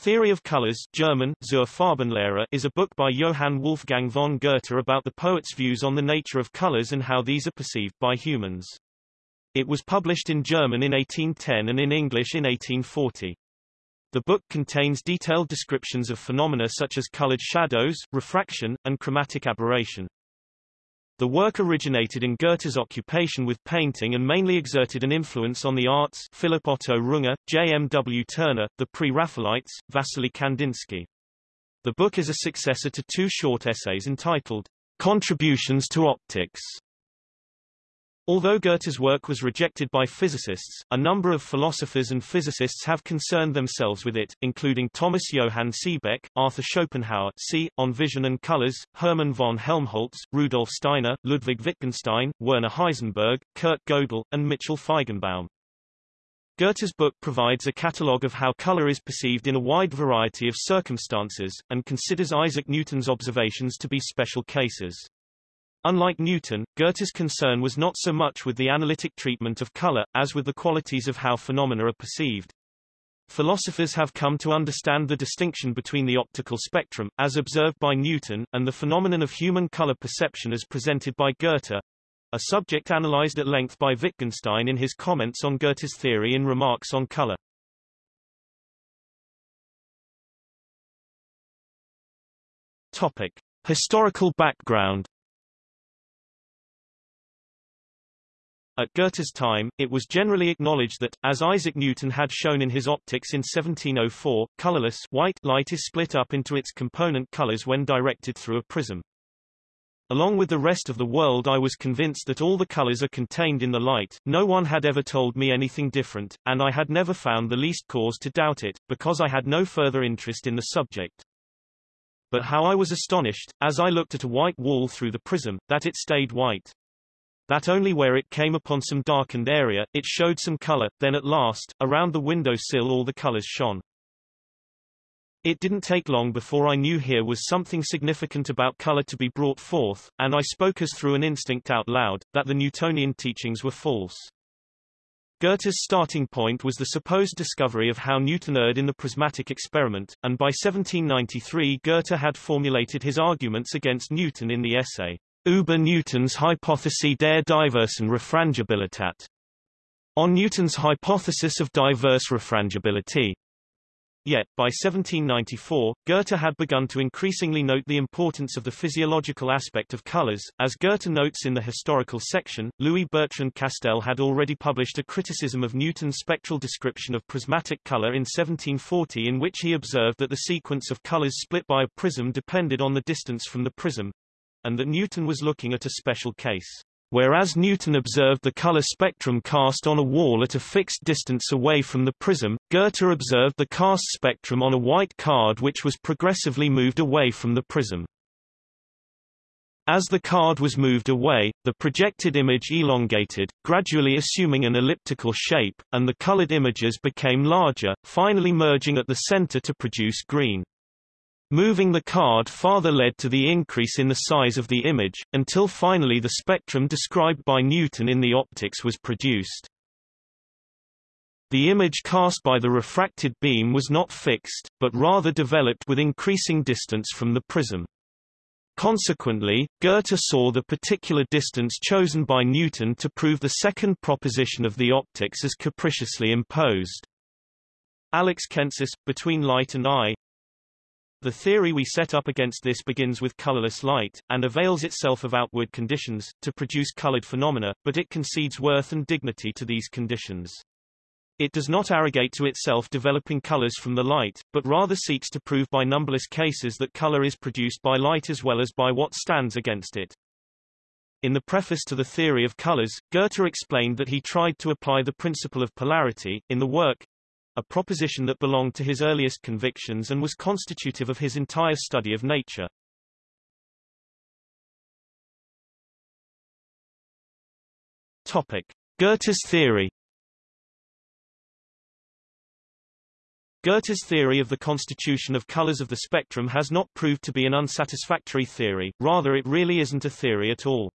Theory of Colors German, Zur Farbenlehre is a book by Johann Wolfgang von Goethe about the poet's views on the nature of colors and how these are perceived by humans. It was published in German in 1810 and in English in 1840. The book contains detailed descriptions of phenomena such as colored shadows, refraction, and chromatic aberration. The work originated in Goethe's occupation with painting and mainly exerted an influence on the arts Philipp Otto Runge, J. M. W. Turner, the Pre-Raphaelites, Vasily Kandinsky. The book is a successor to two short essays entitled Contributions to Optics Although Goethe's work was rejected by physicists, a number of philosophers and physicists have concerned themselves with it, including Thomas Johann Seebeck, Arthur Schopenhauer C. On Vision and Colors, Hermann von Helmholtz, Rudolf Steiner, Ludwig Wittgenstein, Werner Heisenberg, Kurt Gödel, and Mitchell Feigenbaum. Goethe's book provides a catalogue of how color is perceived in a wide variety of circumstances, and considers Isaac Newton's observations to be special cases. Unlike Newton, Goethe's concern was not so much with the analytic treatment of color, as with the qualities of how phenomena are perceived. Philosophers have come to understand the distinction between the optical spectrum, as observed by Newton, and the phenomenon of human color perception as presented by Goethe, a subject analyzed at length by Wittgenstein in his comments on Goethe's theory in Remarks on Color. Topic. Historical background At Goethe's time, it was generally acknowledged that, as Isaac Newton had shown in his Optics in 1704, colorless white light is split up into its component colors when directed through a prism. Along with the rest of the world I was convinced that all the colors are contained in the light, no one had ever told me anything different, and I had never found the least cause to doubt it, because I had no further interest in the subject. But how I was astonished, as I looked at a white wall through the prism, that it stayed white that only where it came upon some darkened area, it showed some color, then at last, around the window sill all the colors shone. It didn't take long before I knew here was something significant about color to be brought forth, and I spoke as through an instinct out loud, that the Newtonian teachings were false. Goethe's starting point was the supposed discovery of how Newton erred in the prismatic experiment, and by 1793 Goethe had formulated his arguments against Newton in the essay über Newtons Hypothese der diversen Refrangibilität. On Newton's hypothesis of diverse refrangibility. Yet, by 1794, Goethe had begun to increasingly note the importance of the physiological aspect of colors. As Goethe notes in the historical section, Louis Bertrand Castel had already published a criticism of Newton's spectral description of prismatic color in 1740 in which he observed that the sequence of colors split by a prism depended on the distance from the prism, and that Newton was looking at a special case. Whereas Newton observed the color spectrum cast on a wall at a fixed distance away from the prism, Goethe observed the cast spectrum on a white card which was progressively moved away from the prism. As the card was moved away, the projected image elongated, gradually assuming an elliptical shape, and the colored images became larger, finally merging at the center to produce green. Moving the card farther led to the increase in the size of the image, until finally the spectrum described by Newton in the optics was produced. The image cast by the refracted beam was not fixed, but rather developed with increasing distance from the prism. Consequently, Goethe saw the particular distance chosen by Newton to prove the second proposition of the optics as capriciously imposed. Alex Kentsis, Between Light and Eye, the theory we set up against this begins with colorless light, and avails itself of outward conditions, to produce colored phenomena, but it concedes worth and dignity to these conditions. It does not arrogate to itself developing colors from the light, but rather seeks to prove by numberless cases that color is produced by light as well as by what stands against it. In the preface to the theory of colors, Goethe explained that he tried to apply the principle of polarity, in the work, a proposition that belonged to his earliest convictions and was constitutive of his entire study of nature. Topic. Goethe's theory Goethe's theory of the constitution of colors of the spectrum has not proved to be an unsatisfactory theory, rather it really isn't a theory at all.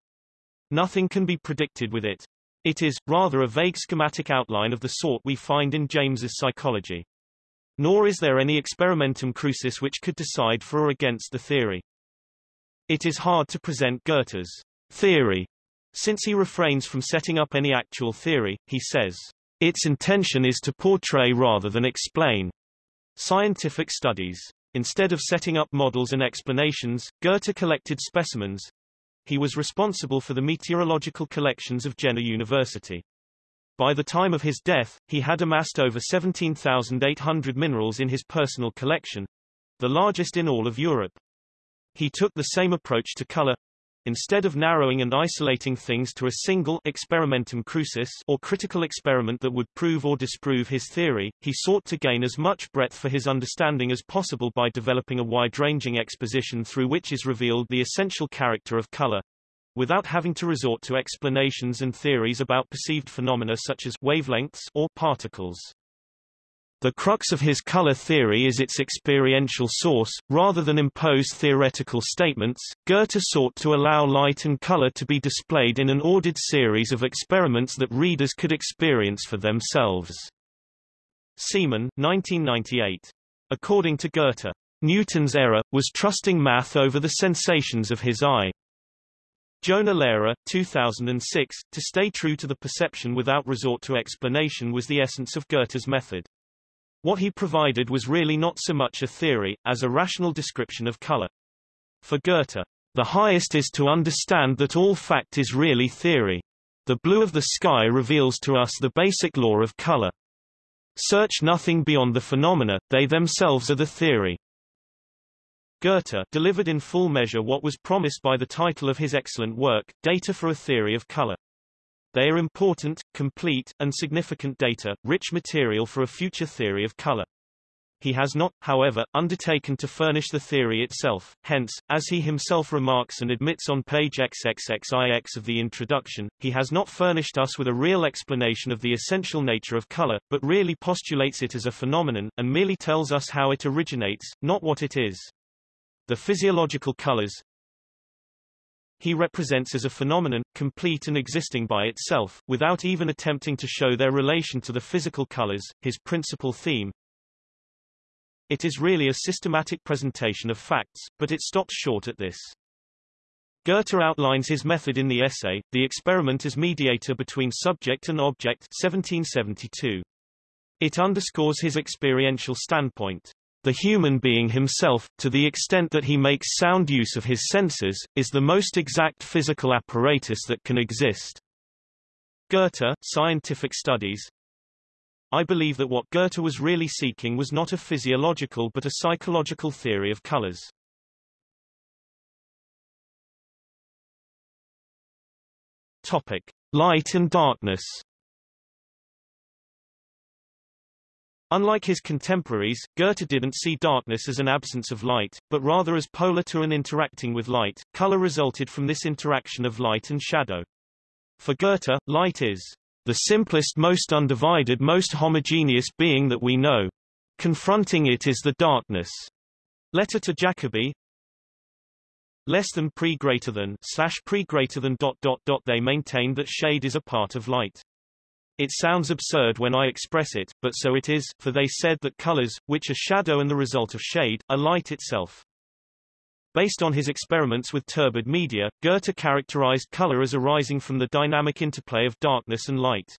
Nothing can be predicted with it. It is, rather a vague schematic outline of the sort we find in James's psychology. Nor is there any experimentum crucis which could decide for or against the theory. It is hard to present Goethe's theory, since he refrains from setting up any actual theory, he says, its intention is to portray rather than explain scientific studies. Instead of setting up models and explanations, Goethe collected specimens. He was responsible for the meteorological collections of Jena University. By the time of his death, he had amassed over 17,800 minerals in his personal collection, the largest in all of Europe. He took the same approach to color. Instead of narrowing and isolating things to a single experimentum crucis or critical experiment that would prove or disprove his theory, he sought to gain as much breadth for his understanding as possible by developing a wide-ranging exposition through which is revealed the essential character of color, without having to resort to explanations and theories about perceived phenomena such as wavelengths or particles. The crux of his color theory is its experiential source, rather than impose theoretical statements. Goethe sought to allow light and color to be displayed in an ordered series of experiments that readers could experience for themselves. Seamon, 1998. According to Goethe, Newton's error was trusting math over the sensations of his eye. Jonah Lehrer, 2006, to stay true to the perception without resort to explanation was the essence of Goethe's method. What he provided was really not so much a theory, as a rational description of color. For Goethe, the highest is to understand that all fact is really theory. The blue of the sky reveals to us the basic law of color. Search nothing beyond the phenomena, they themselves are the theory. Goethe delivered in full measure what was promised by the title of his excellent work, Data for a Theory of Color. They are important, complete, and significant data, rich material for a future theory of color. He has not, however, undertaken to furnish the theory itself, hence, as he himself remarks and admits on page XXXIX of the introduction, he has not furnished us with a real explanation of the essential nature of color, but really postulates it as a phenomenon, and merely tells us how it originates, not what it is. The physiological colors he represents as a phenomenon, complete and existing by itself, without even attempting to show their relation to the physical colors, his principal theme. It is really a systematic presentation of facts, but it stops short at this. Goethe outlines his method in the essay, The Experiment as Mediator Between Subject and Object 1772. It underscores his experiential standpoint. The human being himself, to the extent that he makes sound use of his senses, is the most exact physical apparatus that can exist. Goethe, Scientific Studies I believe that what Goethe was really seeking was not a physiological but a psychological theory of colors. Topic. Light and darkness Unlike his contemporaries, Goethe didn't see darkness as an absence of light, but rather as polar to an interacting with light. Color resulted from this interaction of light and shadow. For Goethe, light is the simplest most undivided most homogeneous being that we know. Confronting it is the darkness. Letter to Jacobi less than pre greater than slash pre greater than dot dot dot they maintained that shade is a part of light. It sounds absurd when I express it, but so it is, for they said that colors, which are shadow and the result of shade, are light itself. Based on his experiments with turbid media, Goethe characterized color as arising from the dynamic interplay of darkness and light.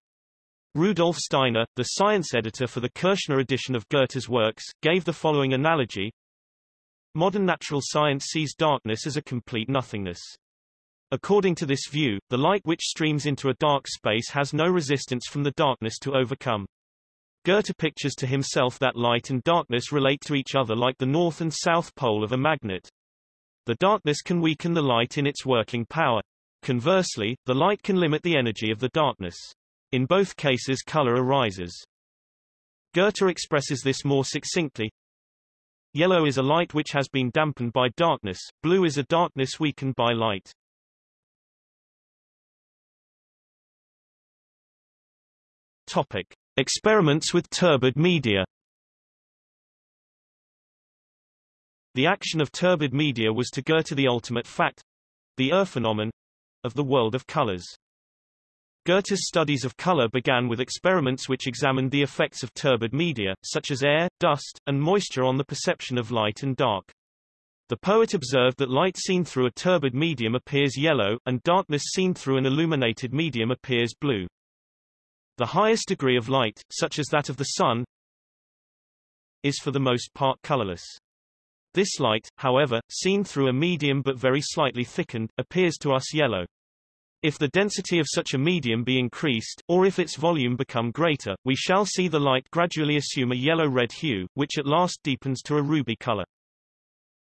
Rudolf Steiner, the science editor for the Kürschner edition of Goethe's works, gave the following analogy. Modern natural science sees darkness as a complete nothingness. According to this view, the light which streams into a dark space has no resistance from the darkness to overcome. Goethe pictures to himself that light and darkness relate to each other like the north and south pole of a magnet. The darkness can weaken the light in its working power. Conversely, the light can limit the energy of the darkness. In both cases color arises. Goethe expresses this more succinctly. Yellow is a light which has been dampened by darkness, blue is a darkness weakened by light. Topic. Experiments with turbid media The action of turbid media was to go to the ultimate fact, the Urphenomenon, of the world of colors. Goethe's studies of color began with experiments which examined the effects of turbid media, such as air, dust, and moisture on the perception of light and dark. The poet observed that light seen through a turbid medium appears yellow, and darkness seen through an illuminated medium appears blue. The highest degree of light, such as that of the sun, is for the most part colorless. This light, however, seen through a medium but very slightly thickened, appears to us yellow. If the density of such a medium be increased, or if its volume become greater, we shall see the light gradually assume a yellow-red hue, which at last deepens to a ruby color.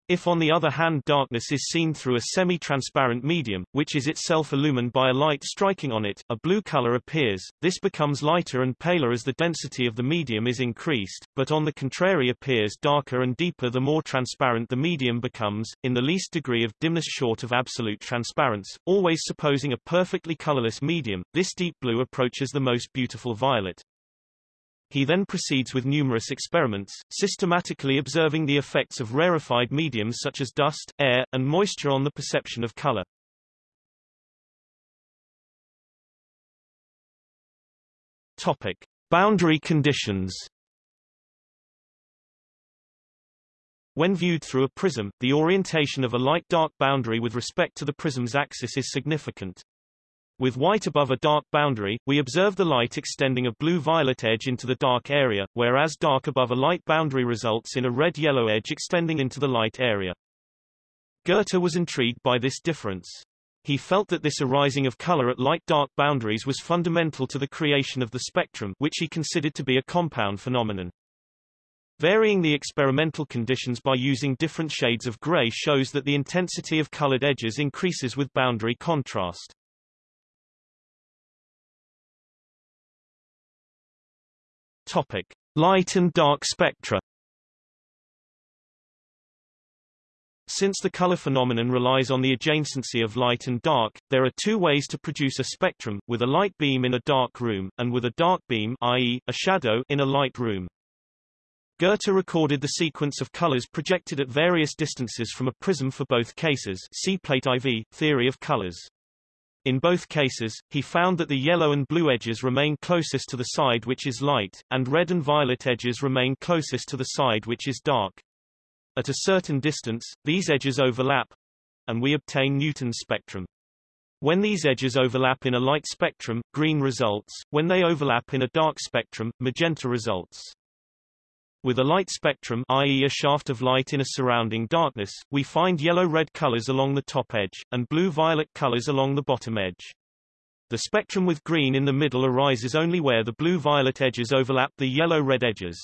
If on the other hand darkness is seen through a semi-transparent medium, which is itself illumined by a light striking on it, a blue color appears. This becomes lighter and paler as the density of the medium is increased, but on the contrary appears darker and deeper the more transparent the medium becomes, in the least degree of dimness short of absolute transparence, always supposing a perfectly colorless medium, this deep blue approaches the most beautiful violet. He then proceeds with numerous experiments, systematically observing the effects of rarefied mediums such as dust, air, and moisture on the perception of color. Topic. Boundary conditions When viewed through a prism, the orientation of a light-dark boundary with respect to the prism's axis is significant. With white above a dark boundary, we observe the light extending a blue-violet edge into the dark area, whereas dark above a light boundary results in a red-yellow edge extending into the light area. Goethe was intrigued by this difference. He felt that this arising of color at light-dark boundaries was fundamental to the creation of the spectrum, which he considered to be a compound phenomenon. Varying the experimental conditions by using different shades of gray shows that the intensity of colored edges increases with boundary contrast. Topic: Light and dark spectra. Since the color phenomenon relies on the adjacency of light and dark, there are two ways to produce a spectrum, with a light beam in a dark room, and with a dark beam i.e., a shadow in a light room. Goethe recorded the sequence of colors projected at various distances from a prism for both cases see plate IV, Theory of Colors. In both cases, he found that the yellow and blue edges remain closest to the side which is light, and red and violet edges remain closest to the side which is dark. At a certain distance, these edges overlap, and we obtain Newton's spectrum. When these edges overlap in a light spectrum, green results, when they overlap in a dark spectrum, magenta results. With a light spectrum i.e. a shaft of light in a surrounding darkness, we find yellow-red colors along the top edge, and blue-violet colors along the bottom edge. The spectrum with green in the middle arises only where the blue-violet edges overlap the yellow-red edges.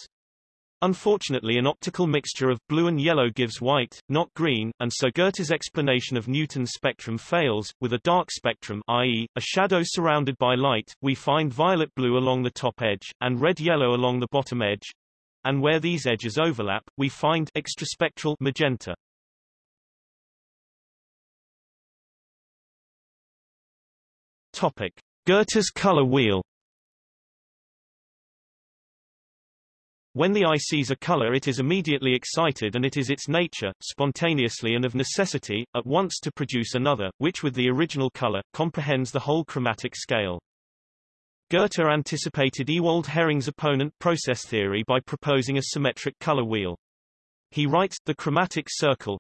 Unfortunately an optical mixture of blue and yellow gives white, not green, and so Goethe's explanation of Newton's spectrum fails. With a dark spectrum i.e., a shadow surrounded by light, we find violet-blue along the top edge, and red-yellow along the bottom edge, and where these edges overlap, we find extraspectral magenta. Topic: Goethe's color wheel. When the eye sees a color it is immediately excited and it is its nature, spontaneously and of necessity, at once to produce another, which with the original color, comprehends the whole chromatic scale. Goethe anticipated Ewald Hering's opponent process theory by proposing a symmetric color wheel. He writes, the chromatic circle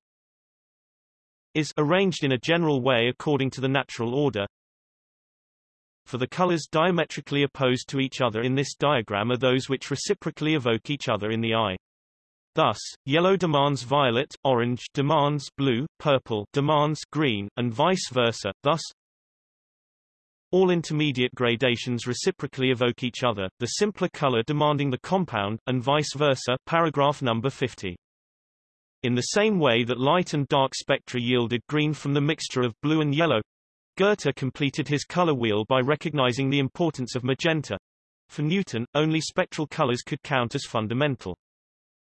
is arranged in a general way according to the natural order. For the colors diametrically opposed to each other in this diagram are those which reciprocally evoke each other in the eye. Thus, yellow demands violet, orange demands blue, purple demands green, and vice versa. Thus, all intermediate gradations reciprocally evoke each other, the simpler color demanding the compound, and vice versa paragraph number 50. In the same way that light and dark spectra yielded green from the mixture of blue and yellow, Goethe completed his color wheel by recognizing the importance of magenta. For Newton, only spectral colors could count as fundamental.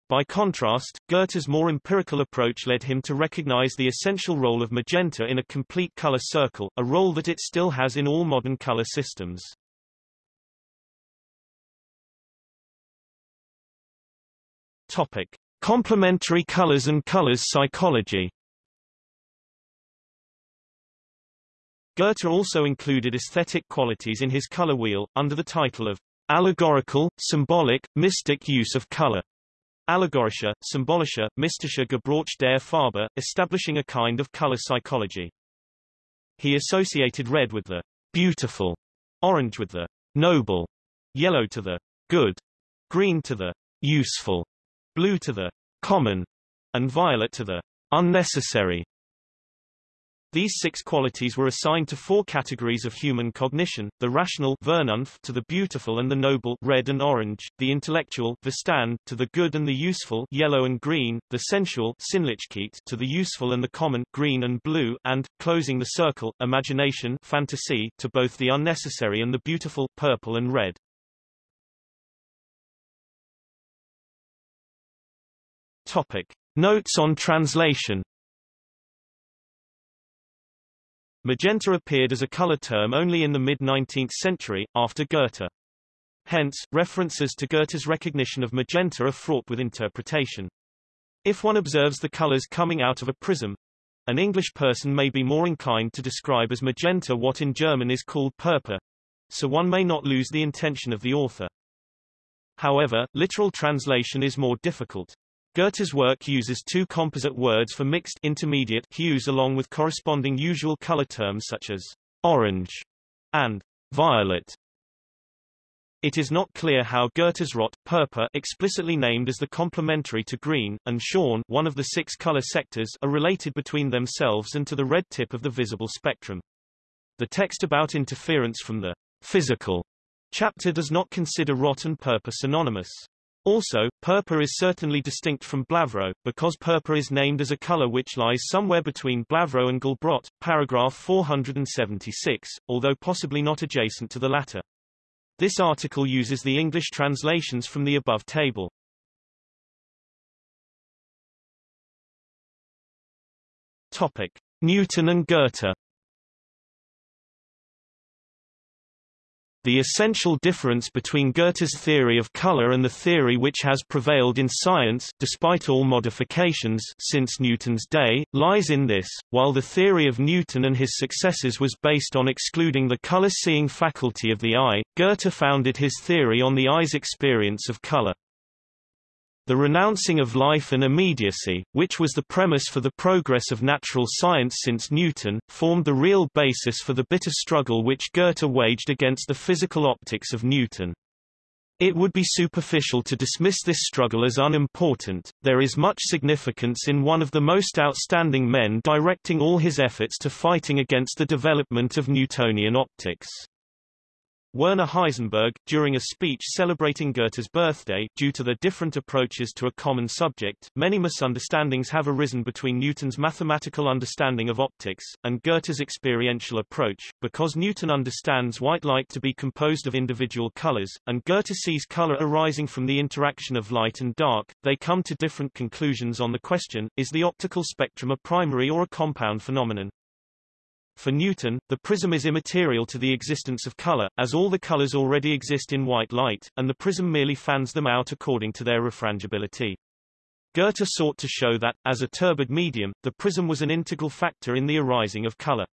By contrast, Goethe's more empirical approach led him to recognize the essential role of magenta in a complete color circle, a role that it still has in all modern color systems. Topic: Complementary colors and colors psychology. Goethe also included aesthetic qualities in his color wheel, under the title of allegorical, symbolic, mystic use of color. Allegorische, symbolische, mystische Gebrauch der Farbe, establishing a kind of color psychology. He associated red with the beautiful, orange with the noble, yellow to the good, green to the useful, blue to the common, and violet to the unnecessary. These six qualities were assigned to four categories of human cognition, the rational Vernunft to the beautiful and the noble red and orange, the intellectual Verstand to the good and the useful yellow and green, the sensual Sinnlichkeit to the useful and the common green and blue, and, closing the circle, imagination fantasy to both the unnecessary and the beautiful purple and red. Topic. Notes on translation Magenta appeared as a color term only in the mid-19th century, after Goethe. Hence, references to Goethe's recognition of magenta are fraught with interpretation. If one observes the colors coming out of a prism, an English person may be more inclined to describe as magenta what in German is called purpur, so one may not lose the intention of the author. However, literal translation is more difficult. Goethe's work uses two composite words for mixed intermediate hues along with corresponding usual color terms such as orange and violet. It is not clear how Goethe's rot, purpur explicitly named as the complementary to green, and schön one of the six color sectors are related between themselves and to the red tip of the visible spectrum. The text about interference from the physical chapter does not consider rot and purpur synonymous. Also, purpur is certainly distinct from blaurot, because purpur is named as a color which lies somewhere between blaurot and gelbrot, paragraph 476, although possibly not adjacent to the latter. This article uses the English translations from the above table. Topic. Newton and Goethe The essential difference between Goethe's theory of color and the theory which has prevailed in science despite all modifications since Newton's day, lies in this, while the theory of Newton and his successors was based on excluding the color-seeing faculty of the eye, Goethe founded his theory on the eye's experience of color. The renouncing of life and immediacy, which was the premise for the progress of natural science since Newton, formed the real basis for the bitter struggle which Goethe waged against the physical optics of Newton. It would be superficial to dismiss this struggle as unimportant, there is much significance in one of the most outstanding men directing all his efforts to fighting against the development of Newtonian optics. Werner Heisenberg, during a speech celebrating Goethe's birthday, due to their different approaches to a common subject, many misunderstandings have arisen between Newton's mathematical understanding of optics, and Goethe's experiential approach, because Newton understands white light to be composed of individual colors, and Goethe sees color arising from the interaction of light and dark, they come to different conclusions on the question, is the optical spectrum a primary or a compound phenomenon? For Newton, the prism is immaterial to the existence of color, as all the colors already exist in white light, and the prism merely fans them out according to their refrangibility. Goethe sought to show that, as a turbid medium, the prism was an integral factor in the arising of color.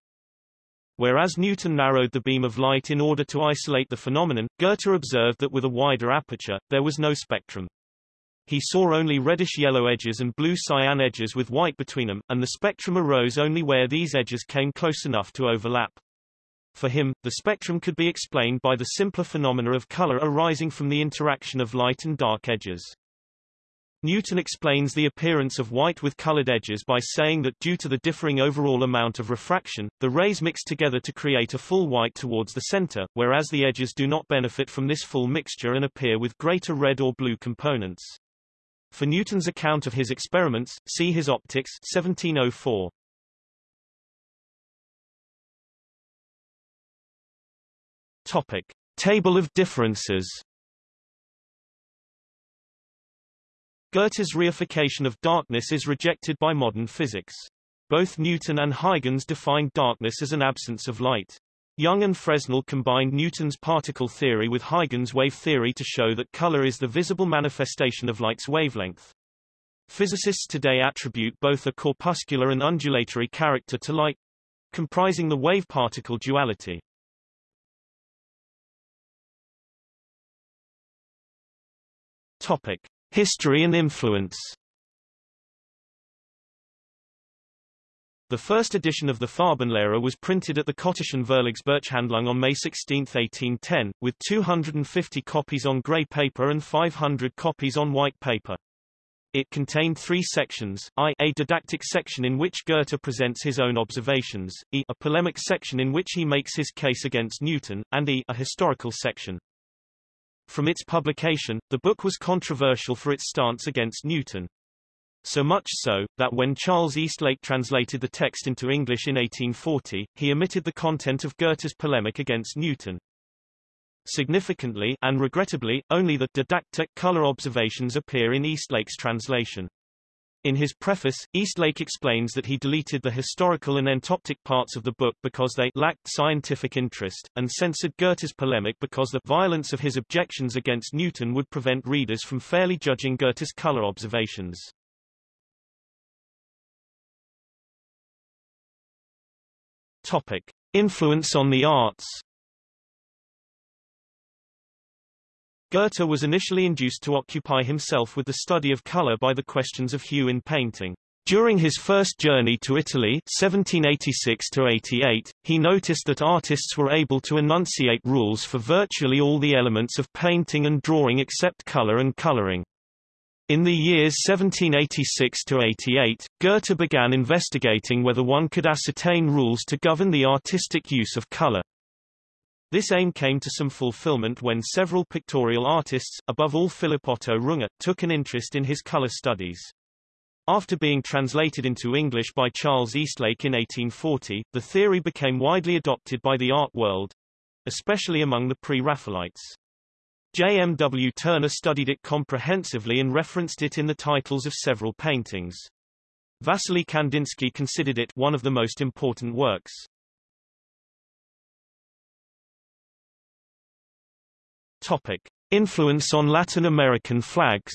Whereas Newton narrowed the beam of light in order to isolate the phenomenon, Goethe observed that with a wider aperture, there was no spectrum. He saw only reddish-yellow edges and blue-cyan edges with white between them, and the spectrum arose only where these edges came close enough to overlap. For him, the spectrum could be explained by the simpler phenomena of color arising from the interaction of light and dark edges. Newton explains the appearance of white with colored edges by saying that due to the differing overall amount of refraction, the rays mix together to create a full white towards the center, whereas the edges do not benefit from this full mixture and appear with greater red or blue components. For Newton's account of his experiments, see his Optics 1704. Topic. Table of differences Goethe's reification of darkness is rejected by modern physics. Both Newton and Huygens defined darkness as an absence of light. Young and Fresnel combined Newton's particle theory with Huygens' wave theory to show that color is the visible manifestation of light's wavelength. Physicists today attribute both a corpuscular and undulatory character to light, comprising the wave-particle duality. Topic: History and influence. The first edition of the Farbenlehre was printed at the Cotta'schen Verlagsbuchhandlung on May 16, 1810, with 250 copies on grey paper and 500 copies on white paper. It contained three sections, I a didactic section in which Goethe presents his own observations, e a polemic section in which he makes his case against Newton, and e a historical section. From its publication, the book was controversial for its stance against Newton. So much so, that when Charles Eastlake translated the text into English in 1840, he omitted the content of Goethe's polemic against Newton. Significantly, and regrettably, only the didactic color observations appear in Eastlake's translation. In his preface, Eastlake explains that he deleted the historical and entoptic parts of the book because they lacked scientific interest, and censored Goethe's polemic because the violence of his objections against Newton would prevent readers from fairly judging Goethe's color observations. Topic. Influence on the arts Goethe was initially induced to occupy himself with the study of color by the questions of hue in painting. During his first journey to Italy 1786-88, he noticed that artists were able to enunciate rules for virtually all the elements of painting and drawing except color and coloring. In the years 1786–88, Goethe began investigating whether one could ascertain rules to govern the artistic use of color. This aim came to some fulfillment when several pictorial artists, above all Philipp Otto Runge, took an interest in his color studies. After being translated into English by Charles Eastlake in 1840, the theory became widely adopted by the art world, especially among the pre-Raphaelites. J. M. W. Turner studied it comprehensively and referenced it in the titles of several paintings. Vasily Kandinsky considered it one of the most important works. Topic. Influence on Latin American flags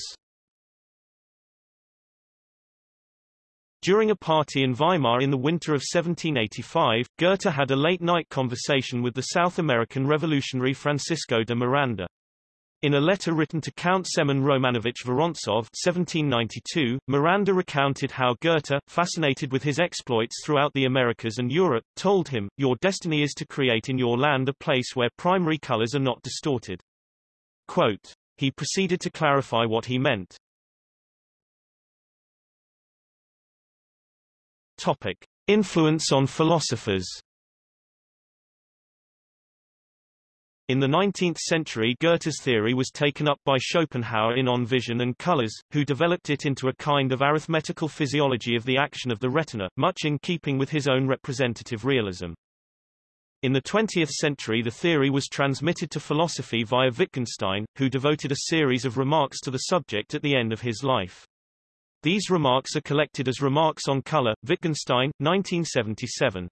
During a party in Weimar in the winter of 1785, Goethe had a late-night conversation with the South American revolutionary Francisco de Miranda. In a letter written to Count Semen Romanovich Vorontsov 1792, Miranda recounted how Goethe, fascinated with his exploits throughout the Americas and Europe, told him, Your destiny is to create in your land a place where primary colors are not distorted. Quote. He proceeded to clarify what he meant. Topic. Influence on philosophers In the 19th century Goethe's theory was taken up by Schopenhauer in On Vision and Colors, who developed it into a kind of arithmetical physiology of the action of the retina, much in keeping with his own representative realism. In the 20th century the theory was transmitted to philosophy via Wittgenstein, who devoted a series of remarks to the subject at the end of his life. These remarks are collected as Remarks on Color, Wittgenstein, 1977.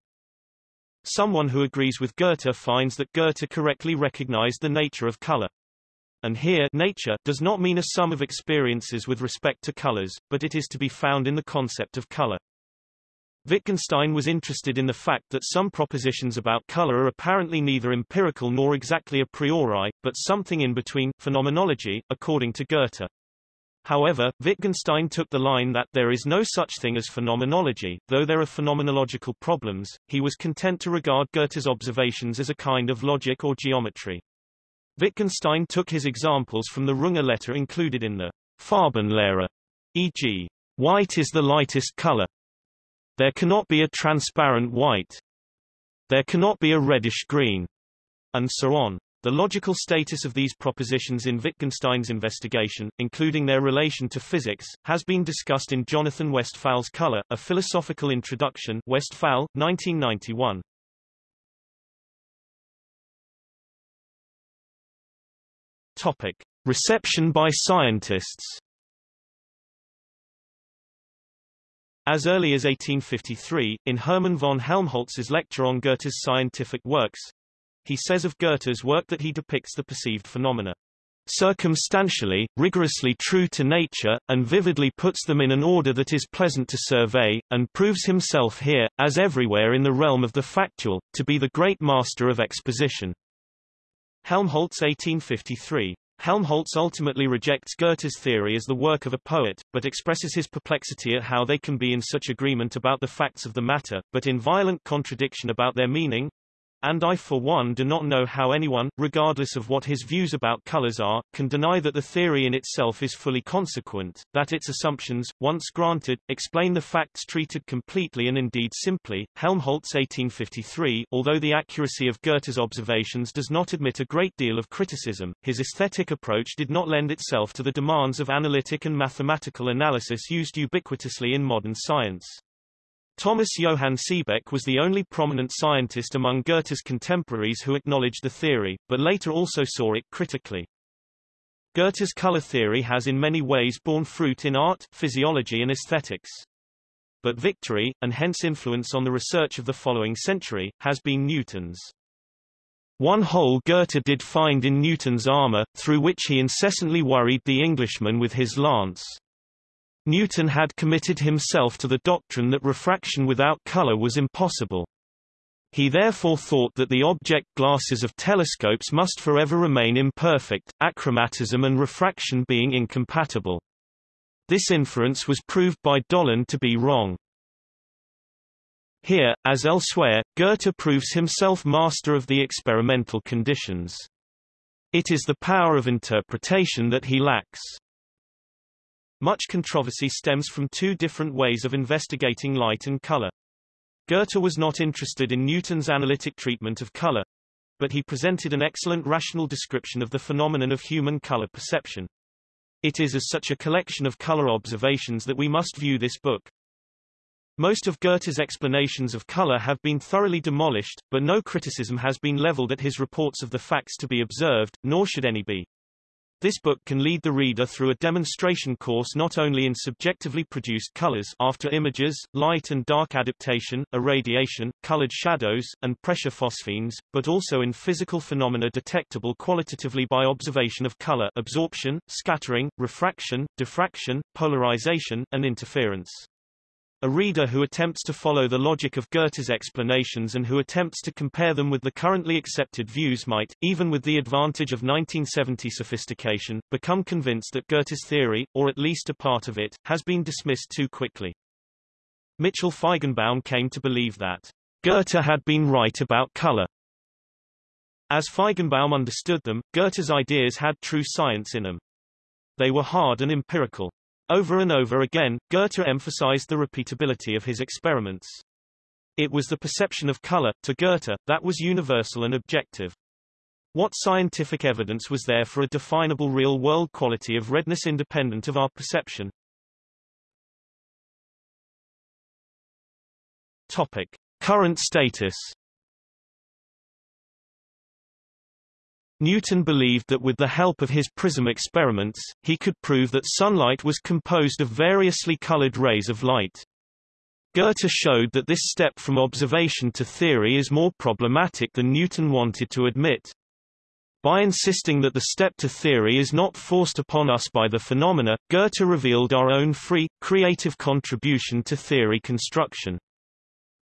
Someone who agrees with Goethe finds that Goethe correctly recognized the nature of color. And here nature does not mean a sum of experiences with respect to colors, but it is to be found in the concept of color. Wittgenstein was interested in the fact that some propositions about color are apparently neither empirical nor exactly a priori, but something in between, phenomenology, according to Goethe. However, Wittgenstein took the line that there is no such thing as phenomenology, though there are phenomenological problems, he was content to regard Goethe's observations as a kind of logic or geometry. Wittgenstein took his examples from the Runge letter included in the Farbenlehre, e.g., white is the lightest color. There cannot be a transparent white. There cannot be a reddish green, and so on. The logical status of these propositions in Wittgenstein's investigation, including their relation to physics, has been discussed in Jonathan Westphal's Color, A Philosophical Introduction Westphal, 1991. Topic. Reception by scientists As early as 1853, in Hermann von Helmholtz's lecture on Goethe's scientific works, he says of Goethe's work that he depicts the perceived phenomena. circumstantially, rigorously true to nature, and vividly puts them in an order that is pleasant to survey, and proves himself here, as everywhere in the realm of the factual, to be the great master of exposition. Helmholtz 1853 Helmholtz ultimately rejects Goethe's theory as the work of a poet, but expresses his perplexity at how they can be in such agreement about the facts of the matter, but in violent contradiction about their meaning, and I for one do not know how anyone, regardless of what his views about colors are, can deny that the theory in itself is fully consequent, that its assumptions, once granted, explain the facts treated completely and indeed simply. Helmholtz 1853 Although the accuracy of Goethe's observations does not admit a great deal of criticism, his aesthetic approach did not lend itself to the demands of analytic and mathematical analysis used ubiquitously in modern science. Thomas Johann Seebeck was the only prominent scientist among Goethe's contemporaries who acknowledged the theory, but later also saw it critically. Goethe's color theory has in many ways borne fruit in art, physiology and aesthetics. But victory, and hence influence on the research of the following century, has been Newton's. One hole Goethe did find in Newton's armor, through which he incessantly worried the Englishman with his lance. Newton had committed himself to the doctrine that refraction without color was impossible. He therefore thought that the object glasses of telescopes must forever remain imperfect, achromatism and refraction being incompatible. This inference was proved by Dollond to be wrong. Here, as elsewhere, Goethe proves himself master of the experimental conditions. It is the power of interpretation that he lacks. Much controversy stems from two different ways of investigating light and color. Goethe was not interested in Newton's analytic treatment of color, but he presented an excellent rational description of the phenomenon of human color perception. It is as such a collection of color observations that we must view this book. Most of Goethe's explanations of color have been thoroughly demolished, but no criticism has been leveled at his reports of the facts to be observed, nor should any be. This book can lead the reader through a demonstration course not only in subjectively produced colors after images, light and dark adaptation, irradiation, colored shadows, and pressure phosphenes, but also in physical phenomena detectable qualitatively by observation of color absorption, scattering, refraction, diffraction, polarization, and interference. A reader who attempts to follow the logic of Goethe's explanations and who attempts to compare them with the currently accepted views might, even with the advantage of 1970 sophistication, become convinced that Goethe's theory, or at least a part of it, has been dismissed too quickly. Mitchell Feigenbaum came to believe that Goethe had been right about color. As Feigenbaum understood them, Goethe's ideas had true science in them. They were hard and empirical. Over and over again, Goethe emphasized the repeatability of his experiments. It was the perception of color, to Goethe, that was universal and objective. What scientific evidence was there for a definable real-world quality of redness independent of our perception? Topic. Current status Newton believed that with the help of his prism experiments, he could prove that sunlight was composed of variously colored rays of light. Goethe showed that this step from observation to theory is more problematic than Newton wanted to admit. By insisting that the step to theory is not forced upon us by the phenomena, Goethe revealed our own free, creative contribution to theory construction.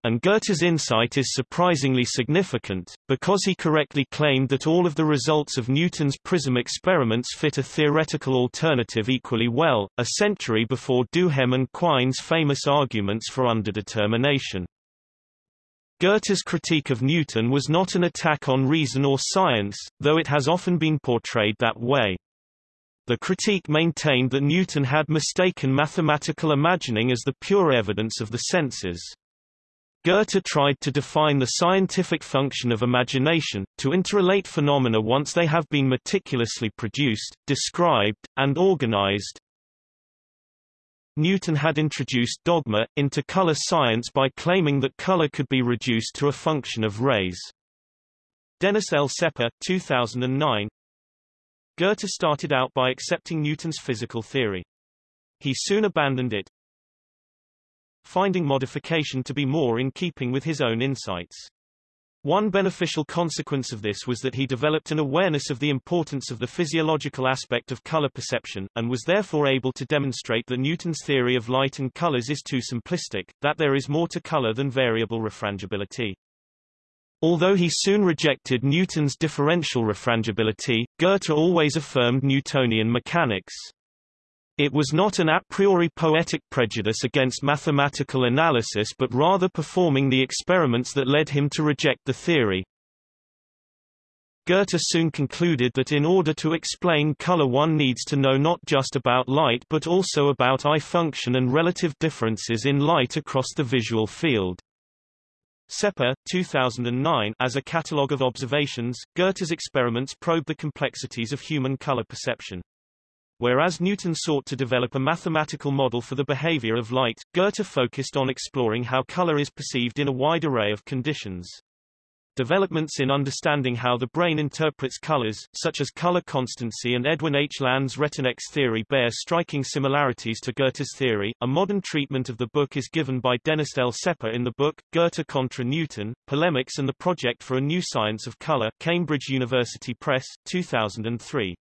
And Goethe's insight is surprisingly significant, because he correctly claimed that all of the results of Newton's prism experiments fit a theoretical alternative equally well, a century before Duhem and Quine's famous arguments for underdetermination. Goethe's critique of Newton was not an attack on reason or science, though it has often been portrayed that way. The critique maintained that Newton had mistaken mathematical imagining as the pure evidence of the senses. Goethe tried to define the scientific function of imagination, to interrelate phenomena once they have been meticulously produced, described, and organized. Newton had introduced dogma, into color science by claiming that color could be reduced to a function of rays. Dennis L. Sepper 2009. Goethe started out by accepting Newton's physical theory. He soon abandoned it, finding modification to be more in keeping with his own insights. One beneficial consequence of this was that he developed an awareness of the importance of the physiological aspect of color perception, and was therefore able to demonstrate that Newton's theory of light and colors is too simplistic, that there is more to color than variable refrangibility. Although he soon rejected Newton's differential refrangibility, Goethe always affirmed Newtonian mechanics. It was not an a priori poetic prejudice against mathematical analysis but rather performing the experiments that led him to reject the theory. Goethe soon concluded that in order to explain color one needs to know not just about light but also about eye function and relative differences in light across the visual field. Sepper, 2009 As a catalogue of observations, Goethe's experiments probe the complexities of human color perception. Whereas Newton sought to develop a mathematical model for the behavior of light, Goethe focused on exploring how color is perceived in a wide array of conditions. Developments in understanding how the brain interprets colors, such as color constancy and Edwin H. Land's Retinex theory bear striking similarities to Goethe's theory. A modern treatment of the book is given by Dennis L. Sepper in the book, Goethe contra Newton, Polemics and the Project for a New Science of Color, Cambridge University Press, 2003.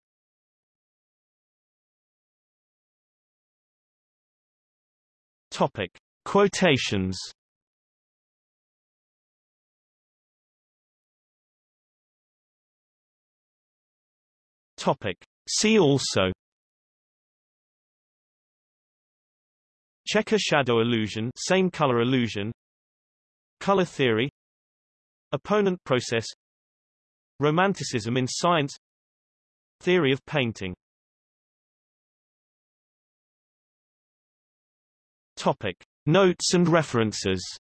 Topic. Quotations. Topic. See also. Checker shadow illusion same color illusion. Color theory. Opponent process. Romanticism in science. Theory of painting Topic. Notes and references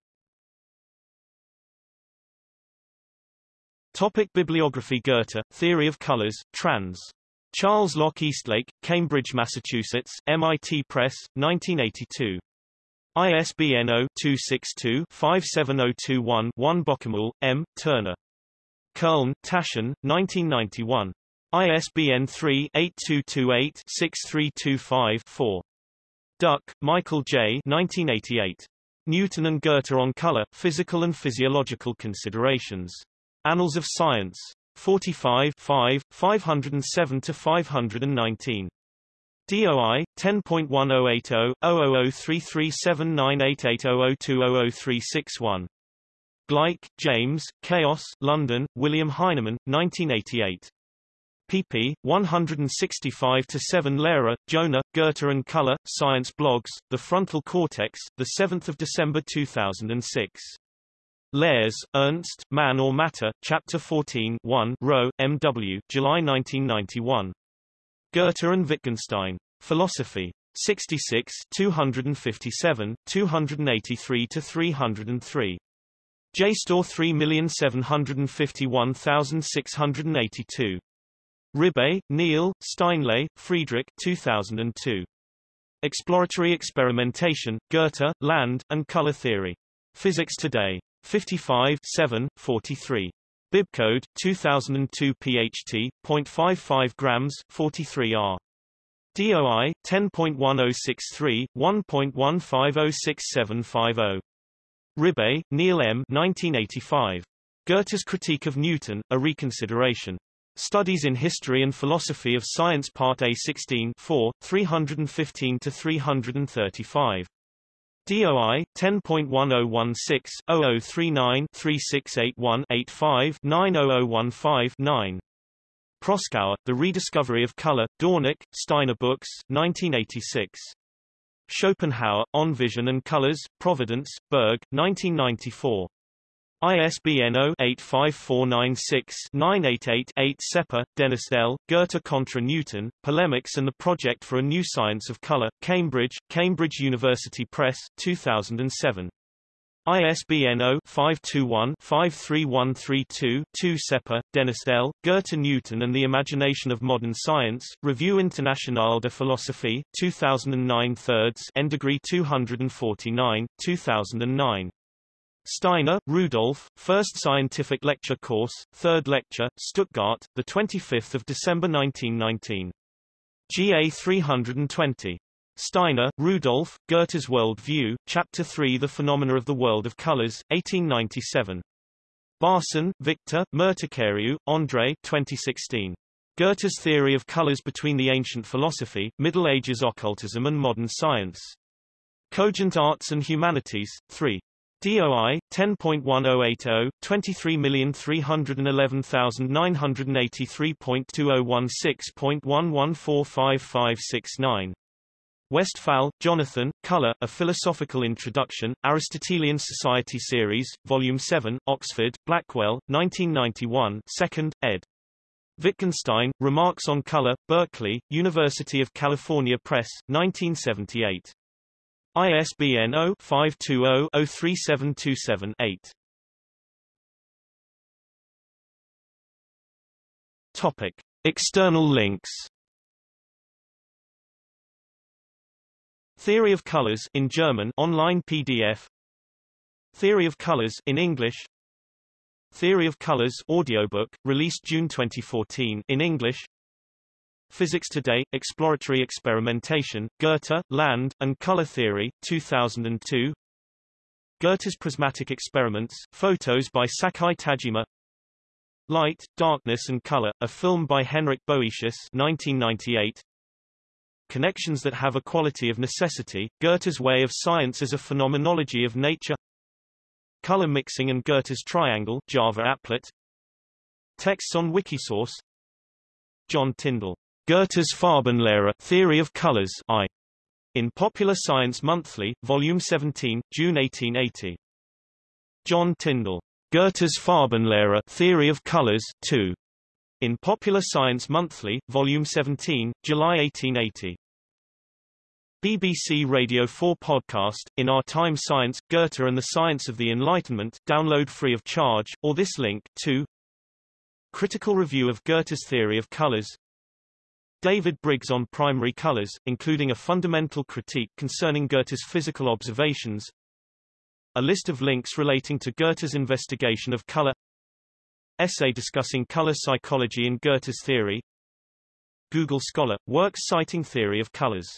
Topic Bibliography Goethe, Theory of Colors, trans. Charles Locke Eastlake, Cambridge, Massachusetts, MIT Press, 1982. ISBN 0-262-57021-1 Bockemühl, M., Turner. Köln, Taschen, 1991. ISBN 3-8228-6325-4. Duck, Michael J. 1988. Newton and Goethe on Color, Physical and Physiological Considerations. Annals of Science. 45 5, 507-519. DOI 10.1080 00033798800200361. Gleick, James, Chaos, London, William Heinemann, 1988 pp. 165-7 Lehrer, Jonah, Goethe and Color, Science Blogs, The Frontal Cortex, 7 December 2006. Lehrs, Ernst, Man or Matter, Chapter 14 1 Rowe, M.W., July 1991. Goethe and Wittgenstein. Philosophy. 66 257, 283-303. JSTOR 3751682. Ribe, Neil, Steinle, Friedrich 2002. Exploratory Experimentation, Goethe, Land, and Color Theory. Physics Today. 55 7, 43. Bibcode, 2002 PHT, 0.55 grams, 43R. DOI, 10.1063, 1.15067050. Ribe, Neil M. 1985. Goethe's Critique of Newton, A Reconsideration. Studies in History and Philosophy of Science Part A 16 4, 315-335. DOI 10.1016-0039-3681-85-90015-9. Proskauer, The Rediscovery of Color, Dornick, Steiner Books, 1986. Schopenhauer, On Vision and Colors, Providence, Berg, 1994. ISBN 0-85496-988-8 Sepper, Dennis L., Goethe contra Newton, Polemics and the Project for a New Science of Color, Cambridge, Cambridge University Press, 2007. ISBN 0-521-53132-2 Sepper, Dennis L., Goethe Newton and the Imagination of Modern Science, Revue Internationale de Philosophie, 2009 3rds N degree 249, 2009. Steiner, Rudolf, First Scientific Lecture Course, Third Lecture, Stuttgart, 25 December 1919. GA 320. Steiner, Rudolf, Goethe's World View, Chapter 3 The Phenomena of the World of Colors, 1897. Barsan, Victor, Merticariu, André 2016. Goethe's Theory of Colors Between the Ancient Philosophy, Middle Ages Occultism and Modern Science. Cogent Arts and Humanities, 3. DOI 10.1080 233183.2016.11455569 Westphal, Jonathan, Color, A Philosophical Introduction, Aristotelian Society Series, Volume 7, Oxford, Blackwell, 1991 2nd, ed. Wittgenstein, Remarks on Color, Berkeley, University of California Press, 1978. ISBN 0-520-03727-8. Topic. External links Theory of Colors in German online PDF Theory of Colors in English Theory of Colors audiobook released June 2014 in English Physics Today – Exploratory Experimentation, Goethe, Land, and Color Theory, 2002 Goethe's Prismatic Experiments, photos by Sakae Tajima. Light, Darkness and Color, a film by Henrik Boetius 1998 Connections that have a quality of necessity, Goethe's way of science as a phenomenology of nature. Color mixing and Goethe's triangle Java applet. Texts on Wikisource. John Tyndall Goethe's Farbenlehre Theory of Colors I. In Popular Science Monthly, Volume 17, June 1880. John Tyndall. Goethe's Farbenlehre Theory of Colors 2. In Popular Science Monthly, Volume 17, July 1880. BBC Radio 4 podcast, In Our Time Science, Goethe and the Science of the Enlightenment, download free of charge, or this link, 2. Critical review of Goethe's theory of colors, David Briggs on primary colors, including a fundamental critique concerning Goethe's physical observations. A list of links relating to Goethe's investigation of color. Essay discussing color psychology in Goethe's theory. Google Scholar, works citing theory of colors.